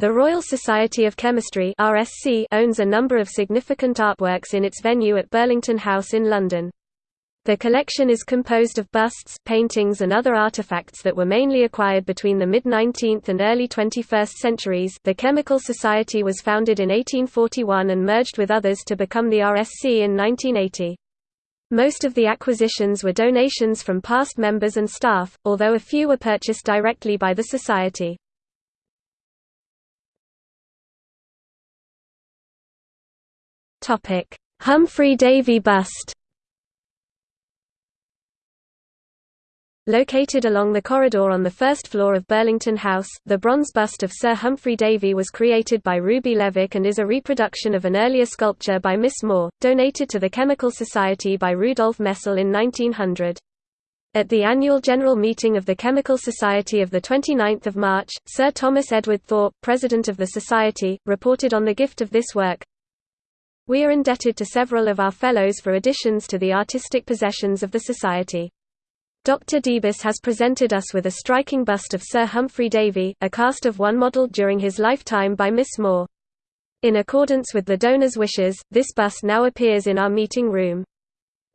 The Royal Society of Chemistry (RSC) owns a number of significant artworks in its venue at Burlington House in London. The collection is composed of busts, paintings and other artifacts that were mainly acquired between the mid-19th and early 21st centuries. The Chemical Society was founded in 1841 and merged with others to become the RSC in 1980. Most of the acquisitions were donations from past members and staff, although a few were purchased directly by the society. Topic: Humphrey Davy bust. Located along the corridor on the first floor of Burlington House, the bronze bust of Sir Humphrey Davy was created by Ruby Levick and is a reproduction of an earlier sculpture by Miss Moore, donated to the Chemical Society by Rudolf Messel in 1900. At the annual general meeting of the Chemical Society of 29 March, Sir Thomas Edward Thorpe, president of the Society, reported on the gift of this work, we are indebted to several of our fellows for additions to the artistic possessions of the Society. Dr. Debus has presented us with a striking bust of Sir Humphrey Davy, a cast of one modelled during his lifetime by Miss Moore. In accordance with the donor's wishes, this bust now appears in our meeting room.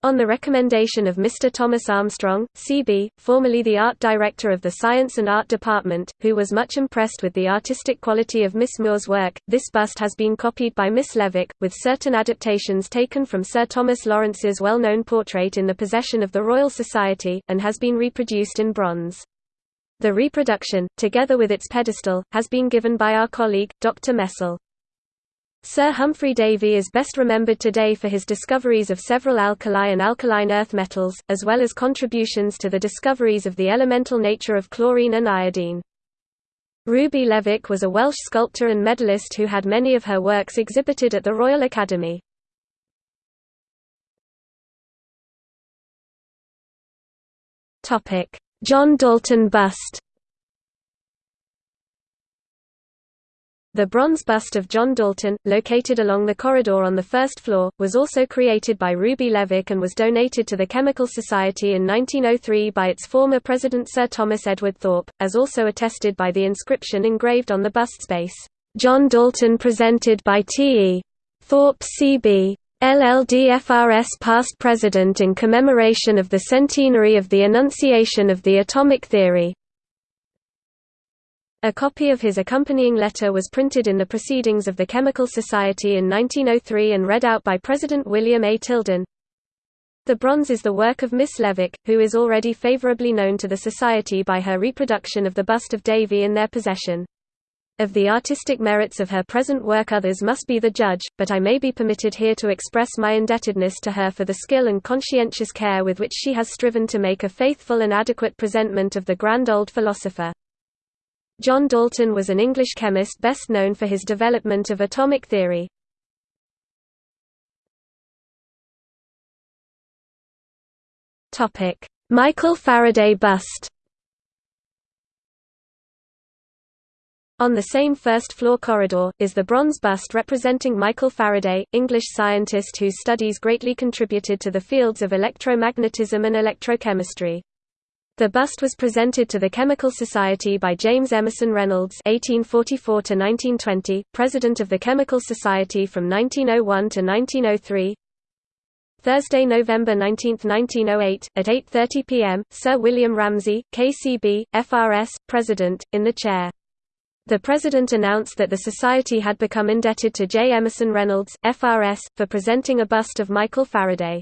On the recommendation of Mr. Thomas Armstrong, C.B., formerly the art director of the Science and Art Department, who was much impressed with the artistic quality of Miss Moore's work, this bust has been copied by Miss Levick, with certain adaptations taken from Sir Thomas Lawrence's well-known portrait in the possession of the Royal Society, and has been reproduced in bronze. The reproduction, together with its pedestal, has been given by our colleague, Dr. Messel. Sir Humphrey Davy is best remembered today for his discoveries of several alkali and alkaline earth metals, as well as contributions to the discoveries of the elemental nature of chlorine and iodine. Ruby Levick was a Welsh sculptor and medalist who had many of her works exhibited at the Royal Academy. John Dalton bust The bronze bust of John Dalton, located along the corridor on the first floor, was also created by Ruby Levick and was donated to the Chemical Society in 1903 by its former president Sir Thomas Edward Thorpe, as also attested by the inscription engraved on the bust space, "'John Dalton presented by T. E. Thorpe C.B. LLDFRS past president in commemoration of the centenary of the enunciation of the atomic theory. A copy of his accompanying letter was printed in the Proceedings of the Chemical Society in 1903 and read out by President William A. Tilden. The bronze is the work of Miss Levick, who is already favorably known to the Society by her reproduction of the bust of Davy in their possession. Of the artistic merits of her present work others must be the judge, but I may be permitted here to express my indebtedness to her for the skill and conscientious care with which she has striven to make a faithful and adequate presentment of the grand old philosopher. John Dalton was an English chemist best known for his development of atomic theory. Michael Faraday bust On the same first-floor corridor, is the bronze bust representing Michael Faraday, English scientist whose studies greatly contributed to the fields of electromagnetism and electrochemistry. The bust was presented to the Chemical Society by James Emerson Reynolds (1844–1920), president of the Chemical Society from 1901 to 1903. Thursday, November 19, 1908, at 8:30 p.m., Sir William Ramsay, KCB, FRS, president, in the chair. The president announced that the society had become indebted to J. Emerson Reynolds, FRS, for presenting a bust of Michael Faraday.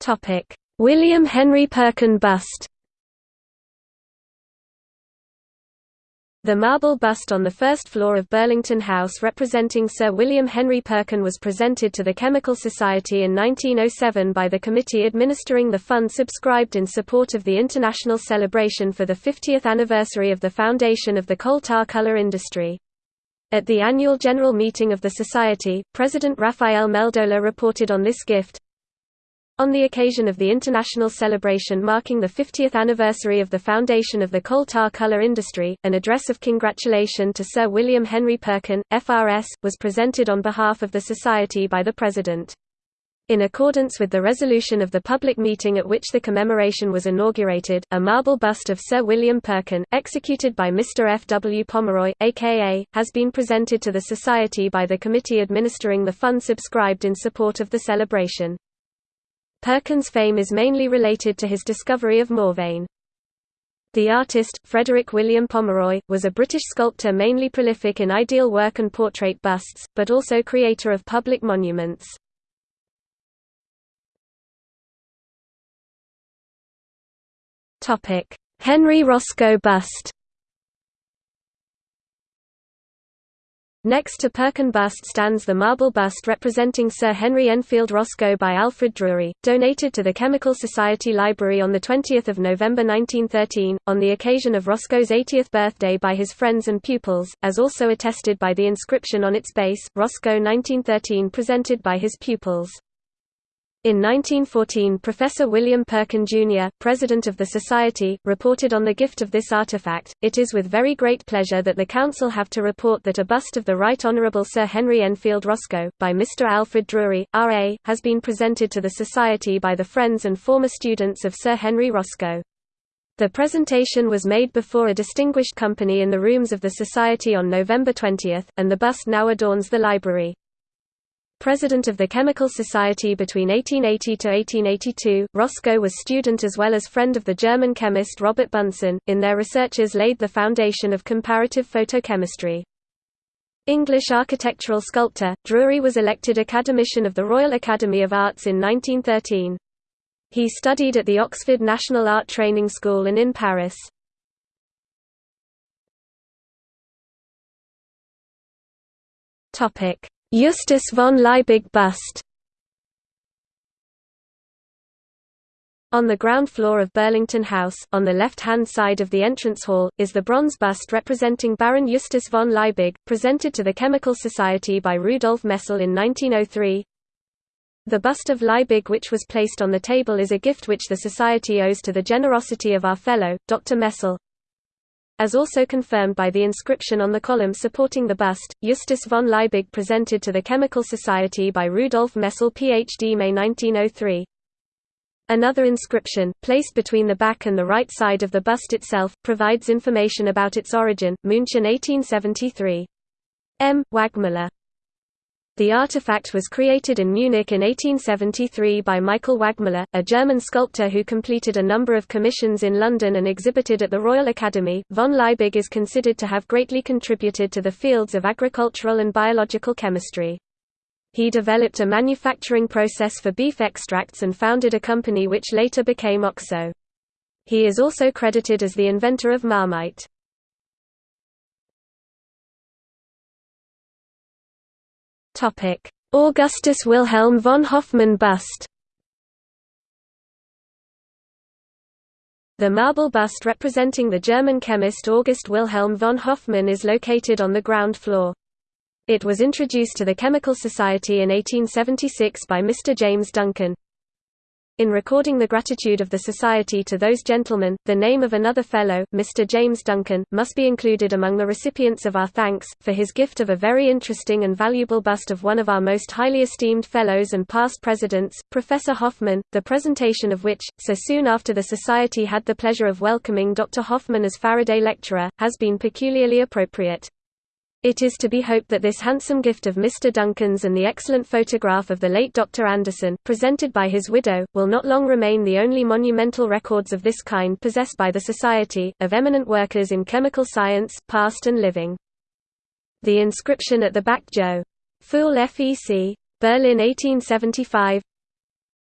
Topic: William Henry Perkin bust. The marble bust on the first floor of Burlington House representing Sir William Henry Perkin was presented to the Chemical Society in 1907 by the committee administering the fund subscribed in support of the international celebration for the 50th anniversary of the foundation of the coal tar color industry. At the annual general meeting of the Society, President Raphael Meldola reported on this gift, on the occasion of the international celebration marking the 50th anniversary of the foundation of the coal tar color industry, an address of congratulation to Sir William Henry Perkin, FRS, was presented on behalf of the Society by the President. In accordance with the resolution of the public meeting at which the commemoration was inaugurated, a marble bust of Sir William Perkin, executed by Mr. F. W. Pomeroy, a.k.a., has been presented to the Society by the committee administering the fund subscribed in support of the celebration. Perkin's fame is mainly related to his discovery of mauveine. The artist, Frederick William Pomeroy, was a British sculptor mainly prolific in ideal work and portrait busts, but also creator of public monuments. Henry Roscoe bust Next to Perkin bust stands the marble bust representing Sir Henry Enfield Roscoe by Alfred Drury, donated to the Chemical Society Library on 20 November 1913, on the occasion of Roscoe's 80th birthday by his friends and pupils, as also attested by the inscription on its base, Roscoe 1913 presented by his pupils. In 1914 Professor William Perkin Jr., President of the Society, reported on the gift of this artifact, It is with very great pleasure that the Council have to report that a bust of the Right Honourable Sir Henry Enfield Roscoe, by Mr Alfred Drury, R.A., has been presented to the Society by the friends and former students of Sir Henry Roscoe. The presentation was made before a distinguished company in the rooms of the Society on November 20, and the bust now adorns the library. President of the Chemical Society between 1880 to 1882, Roscoe was student as well as friend of the German chemist Robert Bunsen. In their researches laid the foundation of comparative photochemistry. English architectural sculptor, Drury was elected Academician of the Royal Academy of Arts in 1913. He studied at the Oxford National Art Training School and in Paris. Topic: Justus von Liebig bust On the ground floor of Burlington House, on the left-hand side of the entrance hall, is the bronze bust representing Baron Justus von Liebig, presented to the Chemical Society by Rudolf Messel in 1903. The bust of Liebig which was placed on the table is a gift which the Society owes to the generosity of our fellow, Dr. Messel as also confirmed by the inscription on the column supporting the bust, Justus von Liebig presented to the Chemical Society by Rudolf Messel Ph.D. May 1903. Another inscription, placed between the back and the right side of the bust itself, provides information about its origin, München 1873. M. Wagmüller the artifact was created in Munich in 1873 by Michael Wagmüller, a German sculptor who completed a number of commissions in London and exhibited at the Royal Academy. Von Liebig is considered to have greatly contributed to the fields of agricultural and biological chemistry. He developed a manufacturing process for beef extracts and founded a company which later became OXO. He is also credited as the inventor of Marmite. Augustus Wilhelm von Hofmann bust The marble bust representing the German chemist August Wilhelm von Hofmann is located on the ground floor. It was introduced to the Chemical Society in 1876 by Mr. James Duncan. In recording the gratitude of the Society to those gentlemen, the name of another Fellow, Mr. James Duncan, must be included among the recipients of our thanks, for his gift of a very interesting and valuable bust of one of our most highly esteemed Fellows and past Presidents, Professor Hofmann, the presentation of which, so soon after the Society had the pleasure of welcoming Dr. Hofmann as Faraday Lecturer, has been peculiarly appropriate. It is to be hoped that this handsome gift of Mr. Duncan's and the excellent photograph of the late Dr. Anderson, presented by his widow, will not long remain the only monumental records of this kind possessed by the Society, of eminent workers in chemical science, past and living. The inscription at the back Joe. Pfuhl FEC. Berlin 1875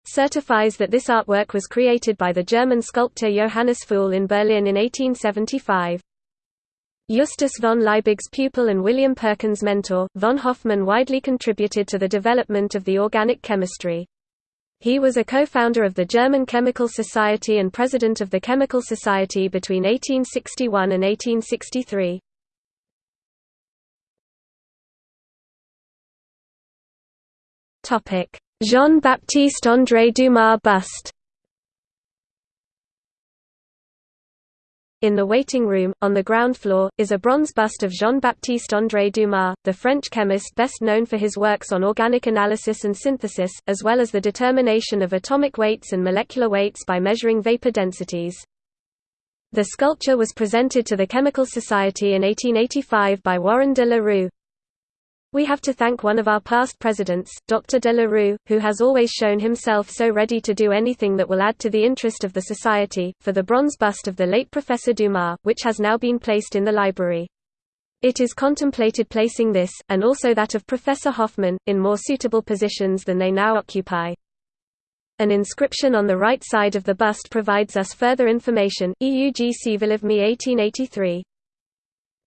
certifies that this artwork was created by the German sculptor Johannes Pfuhl in Berlin in 1875. Justus von Liebig's pupil and William Perkin's mentor, von Hofmann widely contributed to the development of the organic chemistry. He was a co-founder of the German Chemical Society and president of the Chemical Society between 1861 and 1863. Jean-Baptiste André Dumas bust In the waiting room, on the ground floor, is a bronze bust of Jean-Baptiste André Dumas, the French chemist best known for his works on organic analysis and synthesis, as well as the determination of atomic weights and molecular weights by measuring vapor densities. The sculpture was presented to the Chemical Society in 1885 by Warren de la Rue. We have to thank one of our past presidents, Dr. de la Rue, who has always shown himself so ready to do anything that will add to the interest of the Society, for the bronze bust of the late Professor Dumas, which has now been placed in the library. It is contemplated placing this, and also that of Professor Hofmann, in more suitable positions than they now occupy. An inscription on the right side of the bust provides us further information, EUG Civilivmi 1883.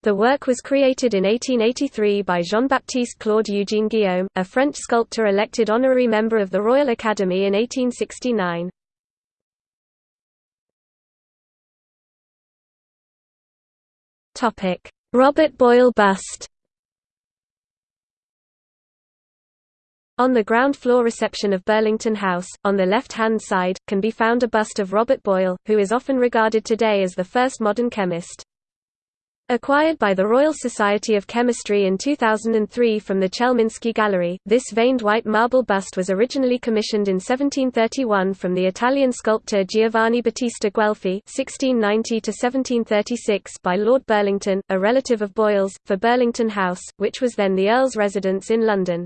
The work was created in 1883 by Jean-Baptiste Claude Eugène Guillaume, a French sculptor elected honorary member of the Royal Academy in 1869. Robert Boyle bust On the ground floor reception of Burlington House, on the left-hand side, can be found a bust of Robert Boyle, who is often regarded today as the first modern chemist. Acquired by the Royal Society of Chemistry in 2003 from the Chelminsky Gallery, this veined white marble bust was originally commissioned in 1731 from the Italian sculptor Giovanni Battista Guelfi (1690–1736) by Lord Burlington, a relative of Boyle's, for Burlington House, which was then the Earl's residence in London.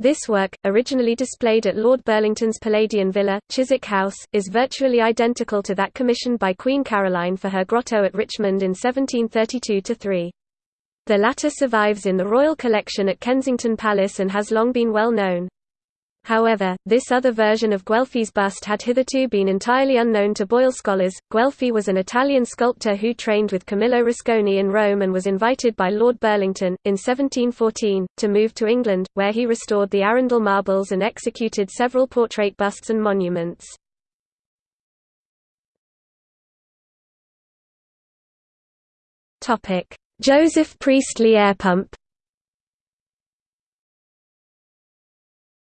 This work, originally displayed at Lord Burlington's Palladian Villa, Chiswick House, is virtually identical to that commissioned by Queen Caroline for her grotto at Richmond in 1732–3. The latter survives in the Royal Collection at Kensington Palace and has long been well known. However, this other version of Guelfi's bust had hitherto been entirely unknown to Boyle scholars. Guelfi was an Italian sculptor who trained with Camillo Rusconi in Rome and was invited by Lord Burlington, in 1714, to move to England, where he restored the Arundel marbles and executed several portrait busts and monuments. Joseph Priestley air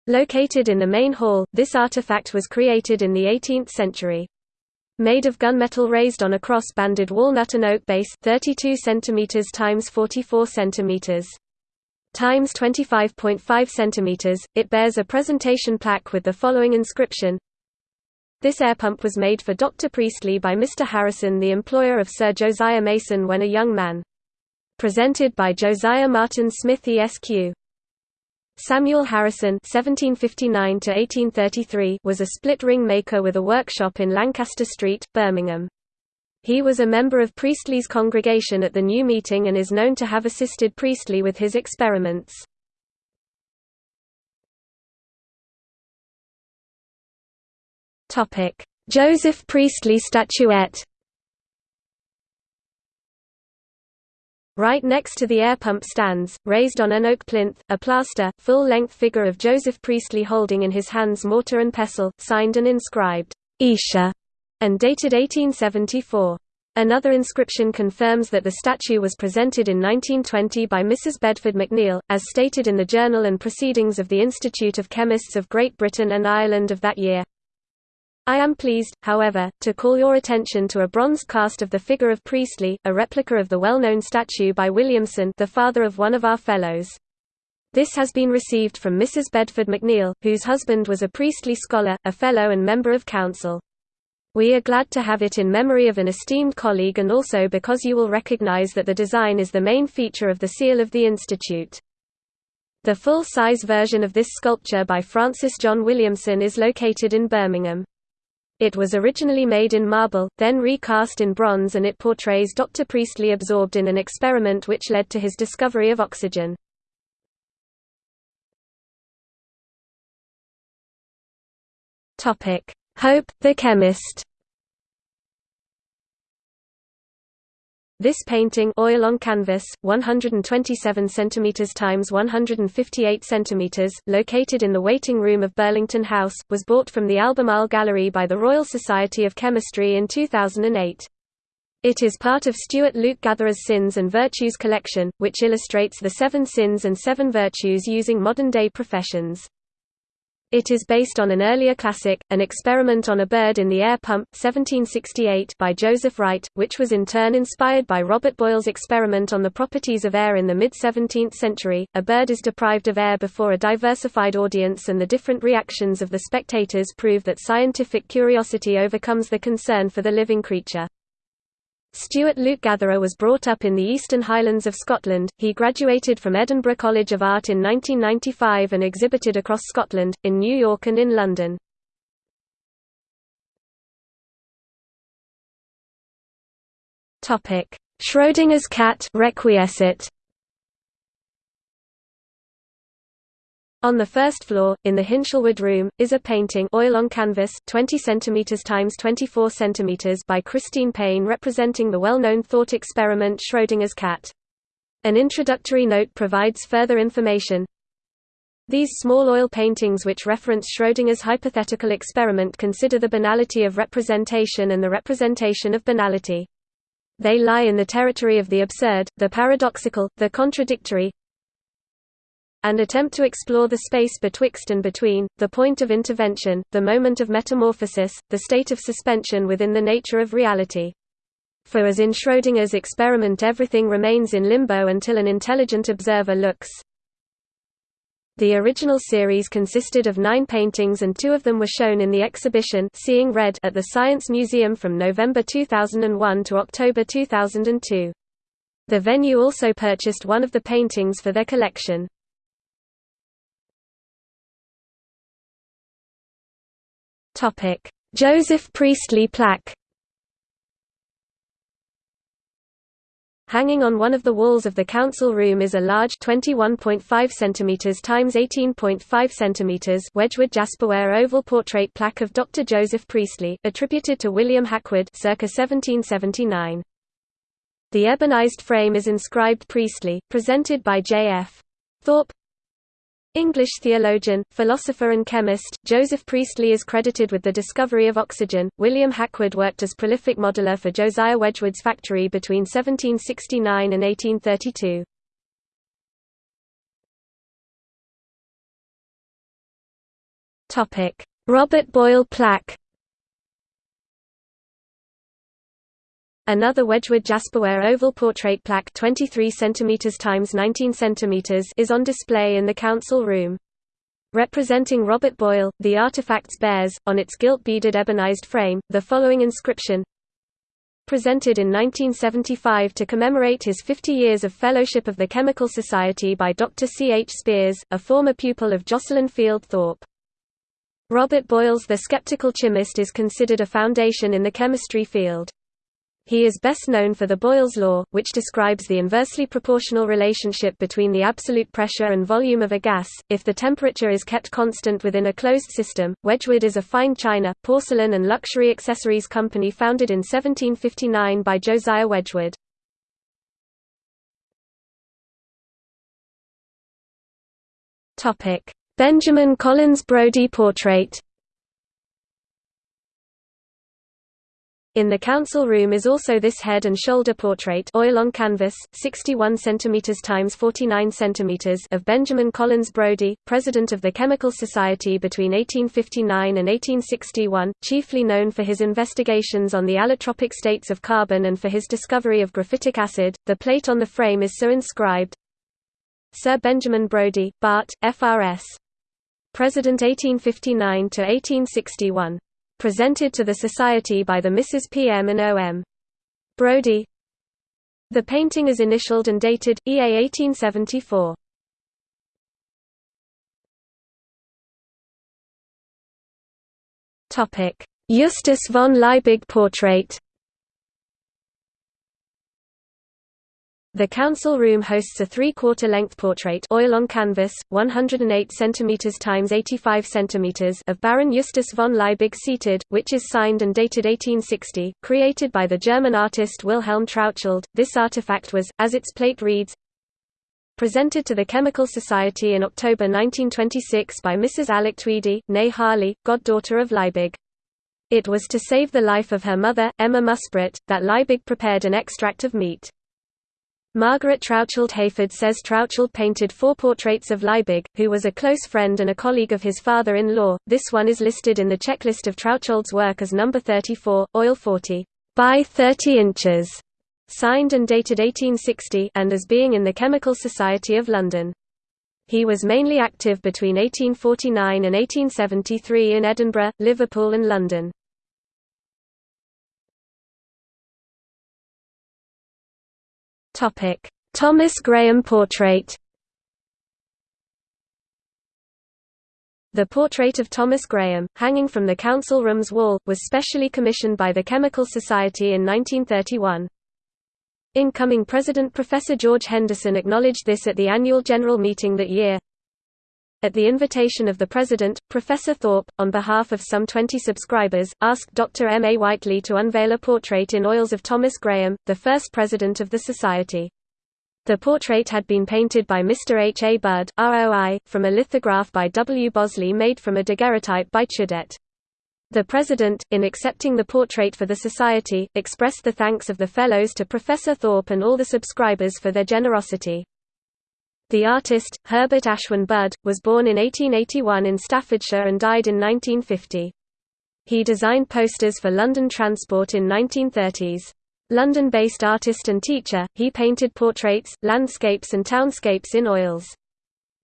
Located in the main hall, this artifact was created in the 18th century. Made of gunmetal raised on a cross-banded walnut and oak base 32 cm x 44 cm times 25.5 cm, it bears a presentation plaque with the following inscription This air pump was made for Dr. Priestley by Mr. Harrison the employer of Sir Josiah Mason when a young man. Presented by Josiah Martin Smith ESQ. Samuel Harrison (1759–1833) was a split-ring maker with a workshop in Lancaster Street, Birmingham. He was a member of Priestley's congregation at the New Meeting and is known to have assisted Priestley with his experiments. Topic: Joseph Priestley statuette. Right next to the air pump stands, raised on an oak plinth, a plaster, full-length figure of Joseph Priestley holding in his hands mortar and pestle, signed and inscribed, Esher, and dated 1874. Another inscription confirms that the statue was presented in 1920 by Mrs. Bedford McNeill, as stated in the Journal and Proceedings of the Institute of Chemists of Great Britain and Ireland of that year. I am pleased, however, to call your attention to a bronze cast of the figure of Priestley, a replica of the well-known statue by Williamson the father of one of our fellows. This has been received from Mrs. Bedford McNeill, whose husband was a Priestley scholar, a fellow and member of council. We are glad to have it in memory of an esteemed colleague and also because you will recognize that the design is the main feature of the seal of the Institute. The full-size version of this sculpture by Francis John Williamson is located in Birmingham. It was originally made in marble, then recast in bronze and it portrays Dr. Priestley absorbed in an experiment which led to his discovery of oxygen. Hope, the chemist This painting oil on canvas, 127 cm x 158 cm, located in the waiting room of Burlington House, was bought from the Albemarle Gallery by the Royal Society of Chemistry in 2008. It is part of Stuart Luke Gatherer's Sins and Virtues collection, which illustrates the seven sins and seven virtues using modern-day professions. It is based on an earlier classic, An Experiment on a Bird in the Air Pump 1768 by Joseph Wright, which was in turn inspired by Robert Boyle's experiment on the properties of air in the mid-17th century. A bird is deprived of air before a diversified audience and the different reactions of the spectators prove that scientific curiosity overcomes the concern for the living creature. Stuart Luke Gatherer was brought up in the Eastern Highlands of Scotland. He graduated from Edinburgh College of Art in 1995 and exhibited across Scotland, in New York and in London. Topic: Schrödinger's cat Requiescat. On the first floor, in the Hinshelwood Room, is a painting oil on canvas 20 cm x 24 cm by Christine Payne representing the well-known thought experiment Schrödinger's cat. An introductory note provides further information. These small oil paintings which reference Schrödinger's hypothetical experiment consider the banality of representation and the representation of banality. They lie in the territory of the absurd, the paradoxical, the contradictory, and attempt to explore the space betwixt and between, the point of intervention, the moment of metamorphosis, the state of suspension within the nature of reality. For as in Schrödinger's experiment everything remains in limbo until an intelligent observer looks. The original series consisted of nine paintings and two of them were shown in the exhibition Seeing Red at the Science Museum from November 2001 to October 2002. The venue also purchased one of the paintings for their collection. Topic: Joseph Priestley plaque. Hanging on one of the walls of the council room is a large 21.5 cm x 18.5 cm Wedgwood Jasperware oval portrait plaque of Dr. Joseph Priestley, attributed to William Hackwood circa 1779. The ebonized frame is inscribed Priestley, presented by J.F. Thorpe English theologian, philosopher and chemist, Joseph Priestley is credited with the discovery of oxygen. William Hackwood worked as prolific modeler for Josiah Wedgwood's factory between 1769 and 1832. Topic: Robert Boyle plaque Another Wedgwood Jasperware oval portrait plaque 23 cm x 19 cm is on display in the council room. Representing Robert Boyle, the artifacts bears, on its gilt-beaded ebonized frame, the following inscription Presented in 1975 to commemorate his 50 years of Fellowship of the Chemical Society by Dr. C. H. Spears, a former pupil of Jocelyn Field Thorpe. Robert Boyle's The Skeptical Chymist is considered a foundation in the chemistry field. He is best known for the Boyle's law, which describes the inversely proportional relationship between the absolute pressure and volume of a gas, if the temperature is kept constant within a closed system. Wedgwood is a fine china, porcelain and luxury accessories company founded in 1759 by Josiah Wedgwood. Benjamin Collins Brodie portrait In the council room is also this head and shoulder portrait oil on canvas, 61 cm x 49 cm of Benjamin Collins Brodie, president of the Chemical Society between 1859 and 1861, chiefly known for his investigations on the allotropic states of carbon and for his discovery of graphitic acid. The plate on the frame is so inscribed: Sir Benjamin Brodie, Bart, FRS. President 1859 to 1861 presented to the Society by the Mrs. P. M. and O. M. Brodie. The painting is initialed and dated, EA 1874. Justus von Liebig portrait The council room hosts a three-quarter length portrait oil on canvas, 108 cm x 85 cm of Baron Justus von Liebig seated, which is signed and dated 1860, created by the German artist Wilhelm Trautschold. This artifact was, as its plate reads, presented to the Chemical Society in October 1926 by Mrs. Alec Tweedie, née Harley, goddaughter of Liebig. It was to save the life of her mother, Emma Muspratt, that Liebig prepared an extract of meat. Margaret Trautschold Hayford says Trautschold painted four portraits of Liebig, who was a close friend and a colleague of his father-in-law. This one is listed in the checklist of Trautschold's work as number 34, oil 40 by 30 inches, signed and dated 1860, and as being in the Chemical Society of London. He was mainly active between 1849 and 1873 in Edinburgh, Liverpool and London. Topic: Thomas Graham portrait. The portrait of Thomas Graham, hanging from the council room's wall, was specially commissioned by the Chemical Society in 1931. Incoming President Professor George Henderson acknowledged this at the annual general meeting that year. At the invitation of the President, Professor Thorpe, on behalf of some 20 subscribers, asked Dr. M. A. Whiteley to unveil a portrait in oils of Thomas Graham, the first president of the Society. The portrait had been painted by Mr. H. A. Budd, ROI, from a lithograph by W. Bosley made from a daguerreotype by Claudet. The President, in accepting the portrait for the Society, expressed the thanks of the Fellows to Professor Thorpe and all the subscribers for their generosity. The artist, Herbert Ashwin Budd, was born in 1881 in Staffordshire and died in 1950. He designed posters for London Transport in 1930s. London-based artist and teacher, he painted portraits, landscapes and townscapes in oils.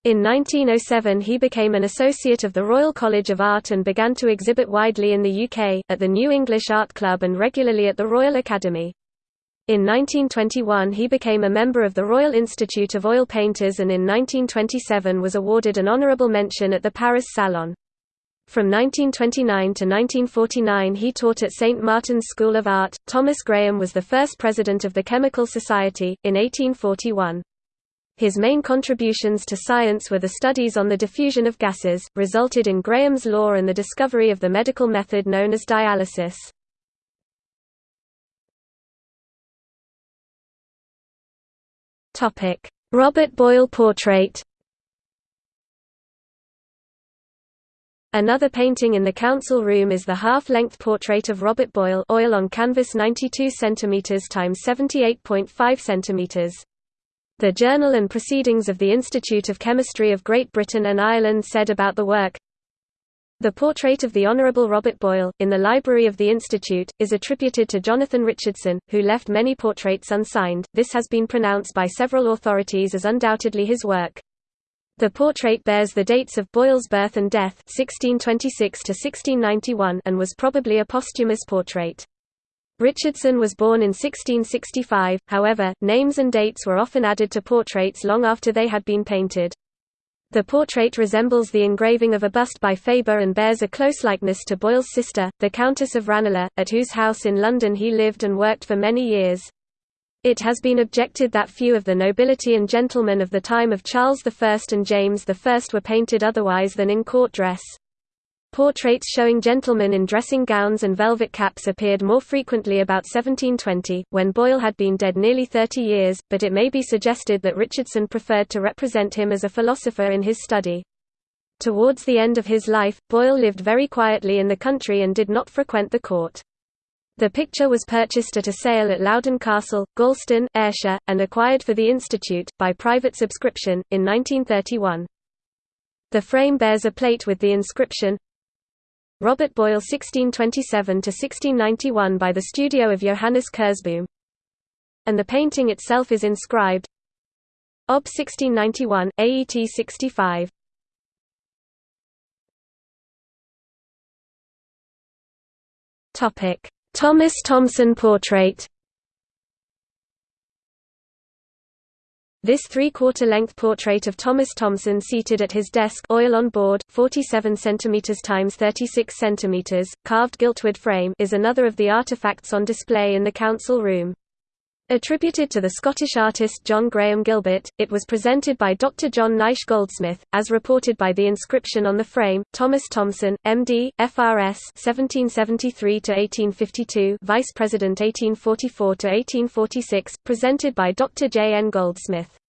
In 1907 he became an associate of the Royal College of Art and began to exhibit widely in the UK, at the New English Art Club and regularly at the Royal Academy. In 1921 he became a member of the Royal Institute of Oil Painters and in 1927 was awarded an honourable mention at the Paris Salon. From 1929 to 1949 he taught at St Martin's School of Art. Thomas Graham was the first president of the Chemical Society, in 1841. His main contributions to science were the studies on the diffusion of gases, resulted in Graham's law and the discovery of the medical method known as dialysis. Topic: Robert Boyle portrait. Another painting in the council room is the half-length portrait of Robert Boyle oil on canvas 92 cm x 78.5 cm. The Journal and Proceedings of the Institute of Chemistry of Great Britain and Ireland said about the work, the portrait of the Honourable Robert Boyle, in the library of the Institute, is attributed to Jonathan Richardson, who left many portraits unsigned. This has been pronounced by several authorities as undoubtedly his work. The portrait bears the dates of Boyle's birth and death 1626 to 1691 and was probably a posthumous portrait. Richardson was born in 1665, however, names and dates were often added to portraits long after they had been painted. The portrait resembles the engraving of a bust by Faber and bears a close likeness to Boyle's sister, the Countess of Ranelagh, at whose house in London he lived and worked for many years. It has been objected that few of the nobility and gentlemen of the time of Charles I and James I were painted otherwise than in court dress. Portraits showing gentlemen in dressing gowns and velvet caps appeared more frequently about 1720, when Boyle had been dead nearly 30 years, but it may be suggested that Richardson preferred to represent him as a philosopher in his study. Towards the end of his life, Boyle lived very quietly in the country and did not frequent the court. The picture was purchased at a sale at Loudon Castle, Galston, Ayrshire, and acquired for the Institute, by private subscription, in 1931. The frame bears a plate with the inscription, Robert Boyle 1627–1691 by the studio of Johannes Kersboom. And the painting itself is inscribed Ob 1691, AET 65. Thomas Thomson portrait This three-quarter length portrait of Thomas Thomson seated at his desk oil on board, 47 cm x 36 cm, carved giltwood frame is another of the artifacts on display in the council room. Attributed to the Scottish artist John Graham Gilbert, it was presented by Dr. John Naish Goldsmith, as reported by the inscription on the frame, Thomas Thomson, M.D., F.R.S. 1773–1852 Vice President 1844–1846, presented by Dr. J. N. Goldsmith.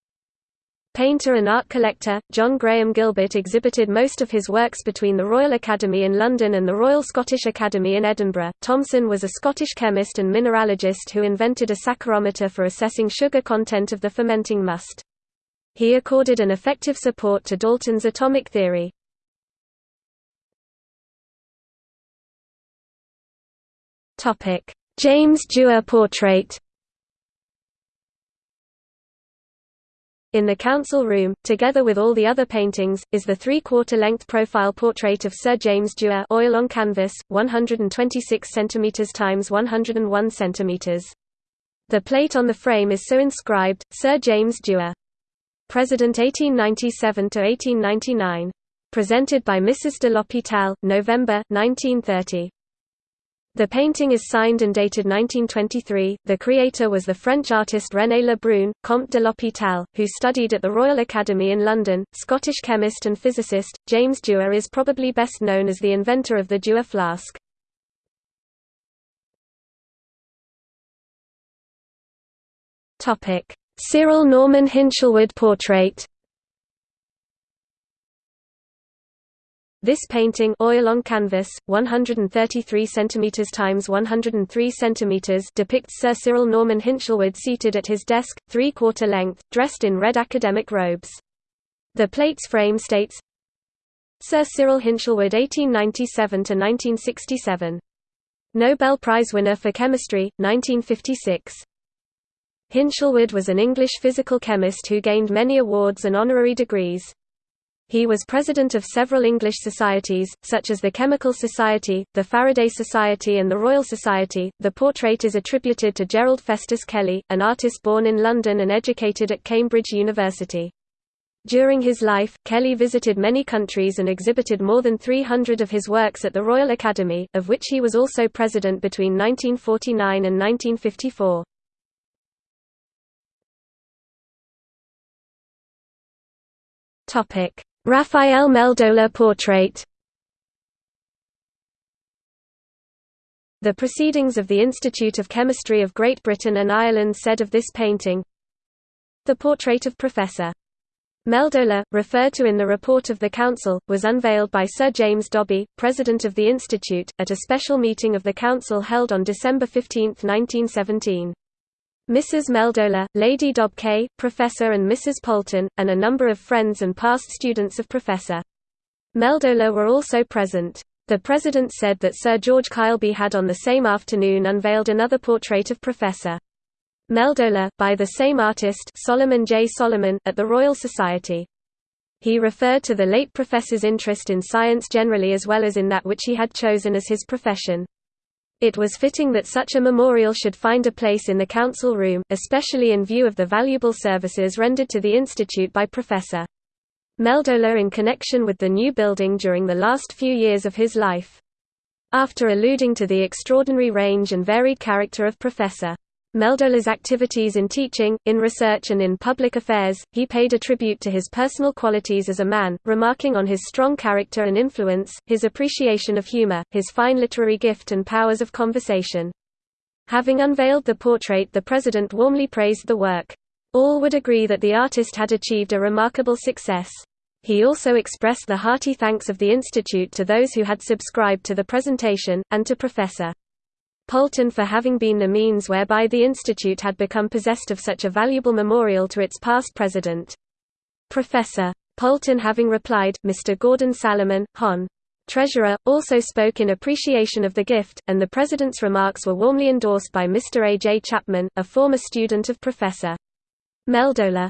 Painter and art collector, John Graham Gilbert exhibited most of his works between the Royal Academy in London and the Royal Scottish Academy in Edinburgh. Thomson was a Scottish chemist and mineralogist who invented a saccharometer for assessing sugar content of the fermenting must. He accorded an effective support to Dalton's atomic theory. James Dewar portrait In the council room, together with all the other paintings, is the three-quarter length profile portrait of Sir James Dewar oil on canvas, 126 cm x 101 cm. The plate on the frame is so inscribed, Sir James Dewar. President 1897–1899. Presented by Mrs. de l'Hôpital, November, 1930. The painting is signed and dated 1923. The creator was the French artist René Lebrun, Comte de l'Hôpital, who studied at the Royal Academy in London. Scottish chemist and physicist, James Dewar is probably best known as the inventor of the Dewar flask. Cyril Norman Hinshelwood portrait. This painting oil on canvas, 133 cm x 103 cm depicts Sir Cyril Norman Hinshelwood seated at his desk, three-quarter length, dressed in red academic robes. The plate's frame states, Sir Cyril Hinshelwood 1897–1967. Nobel Prize winner for chemistry, 1956. Hinshelwood was an English physical chemist who gained many awards and honorary degrees. He was president of several English societies, such as the Chemical Society, the Faraday Society, and the Royal Society. The portrait is attributed to Gerald Festus Kelly, an artist born in London and educated at Cambridge University. During his life, Kelly visited many countries and exhibited more than 300 of his works at the Royal Academy, of which he was also president between 1949 and 1954. Topic: Raphael Meldola portrait The Proceedings of the Institute of Chemistry of Great Britain and Ireland said of this painting, The portrait of Professor. Meldola, referred to in the report of the Council, was unveiled by Sir James Dobbie, President of the Institute, at a special meeting of the Council held on December 15, 1917. Mrs. Meldola, Lady Dobbie, Professor and Mrs. Poulton, and a number of friends and past students of Professor Meldola were also present. The President said that Sir George Beilby had on the same afternoon unveiled another portrait of Professor Meldola, by the same artist Solomon J. Solomon, at the Royal Society. He referred to the late professor's interest in science generally as well as in that which he had chosen as his profession. It was fitting that such a memorial should find a place in the council room, especially in view of the valuable services rendered to the institute by Professor Meldola in connection with the new building during the last few years of his life. After alluding to the extraordinary range and varied character of Professor Meldola's activities in teaching, in research and in public affairs, he paid a tribute to his personal qualities as a man, remarking on his strong character and influence, his appreciation of humor, his fine literary gift and powers of conversation. Having unveiled the portrait the president warmly praised the work. All would agree that the artist had achieved a remarkable success. He also expressed the hearty thanks of the Institute to those who had subscribed to the presentation, and to Professor Poulton for having been the means whereby the institute had become possessed of such a valuable memorial to its past president. Professor. Poulton having replied, Mr. Gordon Salamon, Hon. Treasurer, also spoke in appreciation of the gift, and the President's remarks were warmly endorsed by Mr. A. J. Chapman, a former student of Professor. Meldola.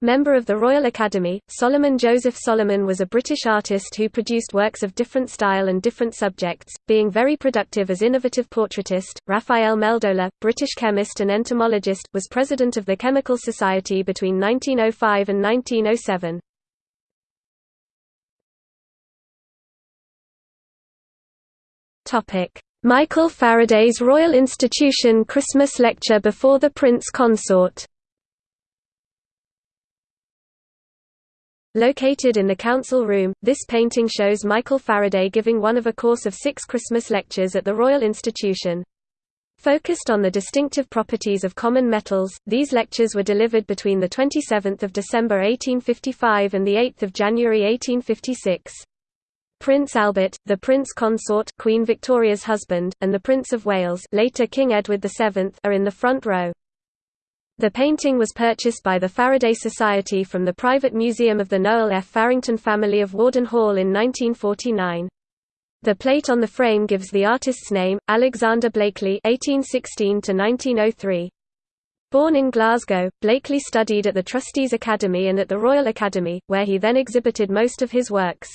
Member of the Royal Academy, Solomon Joseph Solomon was a British artist who produced works of different style and different subjects, being very productive as innovative portraitist. Raphael Meldola, British chemist and entomologist, was president of the Chemical Society between 1905 and 1907. Topic: Michael Faraday's Royal Institution Christmas lecture before the Prince Consort. Located in the council room, this painting shows Michael Faraday giving one of a course of six Christmas lectures at the Royal Institution. Focused on the distinctive properties of common metals, these lectures were delivered between 27 December 1855 and 8 January 1856. Prince Albert, the Prince Consort Queen Victoria's husband, and the Prince of Wales later King Edward VII are in the front row. The painting was purchased by the Faraday Society from the private museum of the Noel F. Farington family of Worden Hall in 1949. The plate on the frame gives the artist's name, Alexander Blaikley (1816–1903). Born in Glasgow, Blaikley studied at the Trustees Academy and at the Royal Academy, where he then exhibited most of his works.